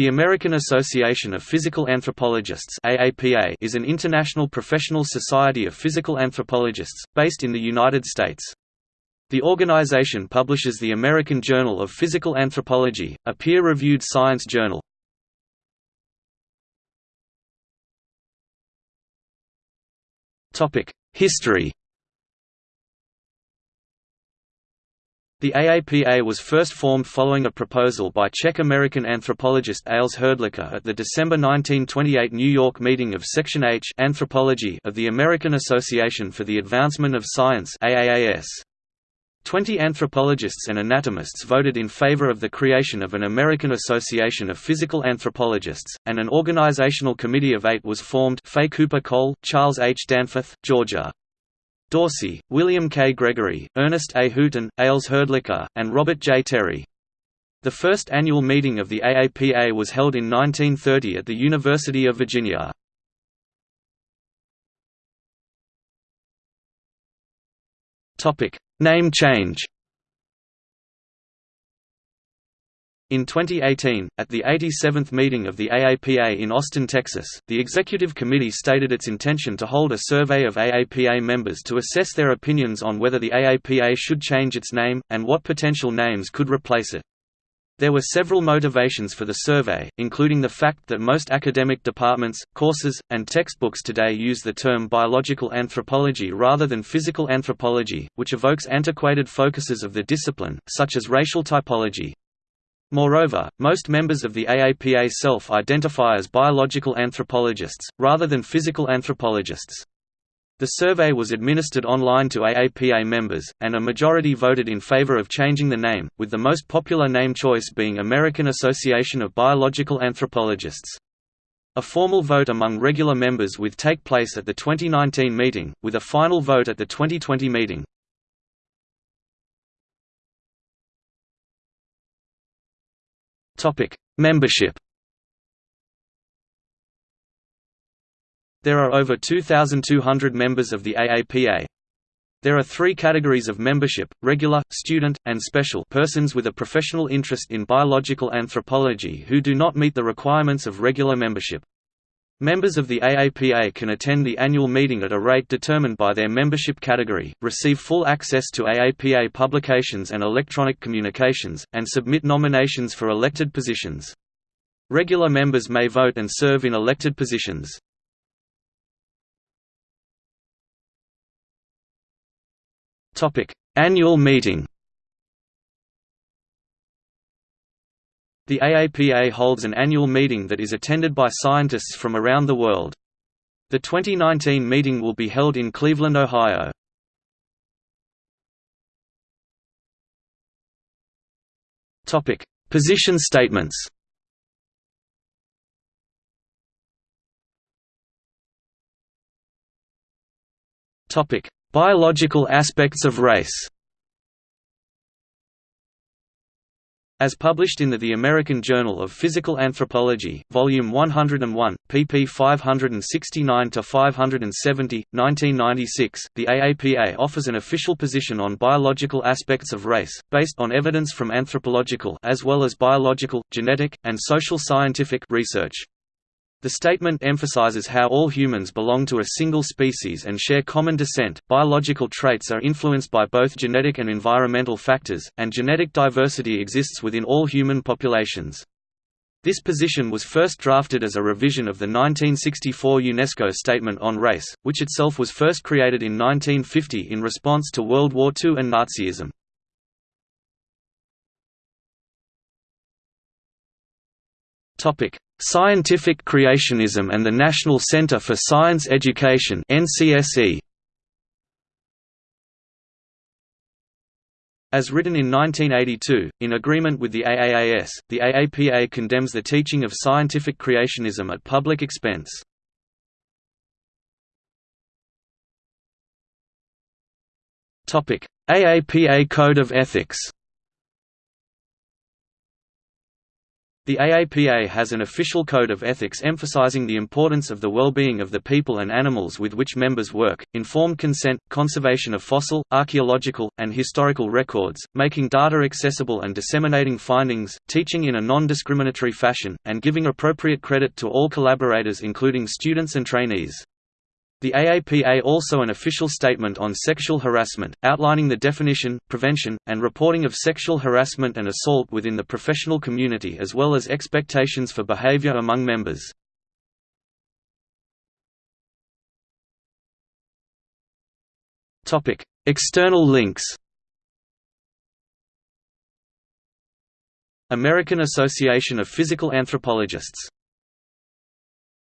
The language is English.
The American Association of Physical Anthropologists AAPA is an international professional society of physical anthropologists, based in the United States. The organization publishes the American Journal of Physical Anthropology, a peer-reviewed science journal. History The AAPA was first formed following a proposal by Czech-American anthropologist Ales Hrdlicka at the December 1928 New York meeting of Section H Anthropology of the American Association for the Advancement of Science AAAS. Twenty anthropologists and anatomists voted in favor of the creation of an American Association of Physical Anthropologists, and an organizational committee of eight was formed Fay Cooper Cole, Charles H. Danforth, George A. Dorsey, William K. Gregory, Ernest A. Hooton, Ales Hrdlicka, and Robert J. Terry. The first annual meeting of the AAPA was held in 1930 at the University of Virginia. Name change In 2018, at the 87th meeting of the AAPA in Austin, Texas, the Executive Committee stated its intention to hold a survey of AAPA members to assess their opinions on whether the AAPA should change its name, and what potential names could replace it. There were several motivations for the survey, including the fact that most academic departments, courses, and textbooks today use the term biological anthropology rather than physical anthropology, which evokes antiquated focuses of the discipline, such as racial typology. Moreover, most members of the AAPA self-identify as biological anthropologists, rather than physical anthropologists. The survey was administered online to AAPA members, and a majority voted in favor of changing the name, with the most popular name choice being American Association of Biological Anthropologists. A formal vote among regular members would take place at the 2019 meeting, with a final vote at the 2020 meeting. Topic: Membership. There are over 2,200 members of the AAPA. There are three categories of membership, regular, student, and special persons with a professional interest in biological anthropology who do not meet the requirements of regular membership. Members of the AAPA can attend the annual meeting at a rate determined by their membership category, receive full access to AAPA publications and electronic communications, and submit nominations for elected positions. Regular members may vote and serve in elected positions. Annual meeting The AAPA holds an annual meeting that is attended by scientists from around the world. The 2019 meeting will be held in Cleveland, Ohio. Topic: Position statements. Topic: Biological aspects of race. As published in the, the American Journal of Physical Anthropology, Volume 101, pp 569–570, 1996, the AAPA offers an official position on biological aspects of race, based on evidence from anthropological as well as biological, genetic, and social scientific research. The statement emphasizes how all humans belong to a single species and share common descent. Biological traits are influenced by both genetic and environmental factors, and genetic diversity exists within all human populations. This position was first drafted as a revision of the 1964 UNESCO Statement on Race, which itself was first created in 1950 in response to World War II and Nazism. Topic: Scientific Creationism and the National Center for Science Education (NCSE). As written in 1982, in agreement with the AAAS, the AAPA condemns the teaching of scientific creationism at public expense. AAPA Code of Ethics The AAPA has an official code of ethics emphasizing the importance of the well-being of the people and animals with which members work, informed consent, conservation of fossil, archaeological, and historical records, making data accessible and disseminating findings, teaching in a non-discriminatory fashion, and giving appropriate credit to all collaborators including students and trainees. The AAPA also an official statement on sexual harassment, outlining the definition, prevention, and reporting of sexual harassment and assault within the professional community as well as expectations for behavior among members. External links American Association of Physical Anthropologists